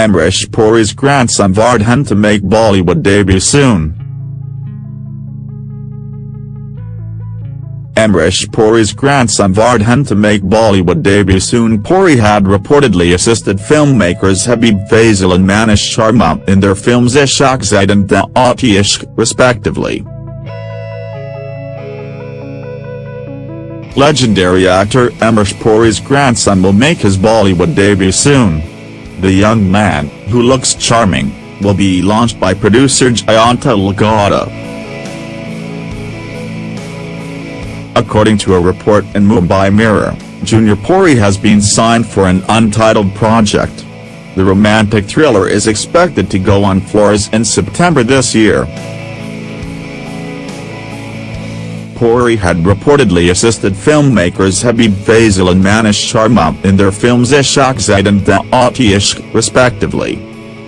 Amrish Puri's grandson Vardhan to make Bollywood debut soon. Amrish Puri's grandson Vardhan to make Bollywood debut soon Puri had reportedly assisted filmmakers Habib Faisal and Manish Sharma in their films Ishaqzaade and Daawat-e-Ishq, respectively. Legendary actor Amrish Puri's grandson will make his Bollywood debut soon. The young man, who looks charming, will be launched by producer Jayantilal Gada. According to a report in Mumbai Mirror, Junior Puri has been signed for an untitled project. The romantic thriller is expected to go on floors in September this year. Puri had reportedly assisted filmmakers Habib Faisal and Manish Sharma in their films Ishaqzaade and Daawat-e-Ishq, respectively.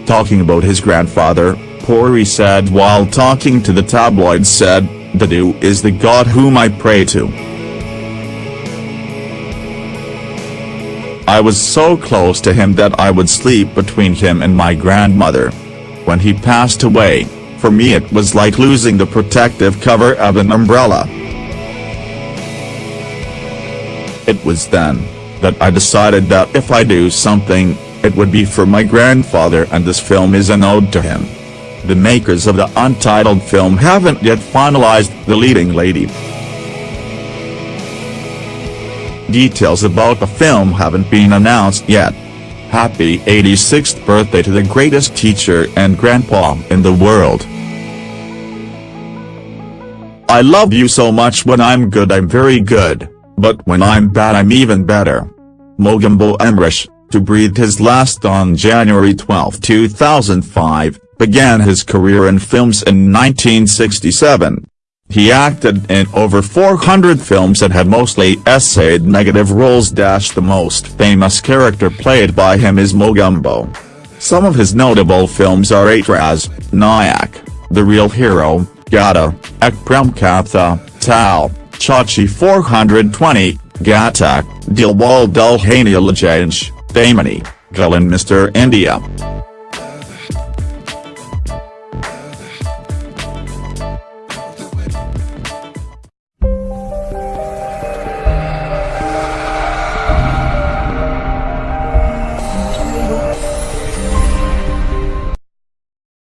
Talking about his grandfather, Puri said while talking to the tabloid said, Dadu is the god whom I pray to. I was so close to him that I would sleep between him and my grandmother. When he passed away, for me it was like losing the protective cover of an umbrella. It was then, that I decided that if I do something, it would be for my grandfather and this film is an ode to him. The makers of the untitled film haven't yet finalized the leading lady. Details about the film haven't been announced yet. Happy 86th birthday to the greatest teacher and grandpa in the world. I love you so much when I'm good I'm very good. But when I'm bad I'm even better. Mogambo Amrish, to breathe his last on January 12, 2005, began his career in films in 1967. He acted in over 400 films and had mostly essayed negative roles. The most famous character played by him is Mogambo. Some of his notable films are Aitraaz, Nayak, The Real Hero, Gadar, Ek Prem Katha, Taal, Chachi 420, Ghatak, Dilwal Dulhania Lajanj, Damini, Galan Mr. India.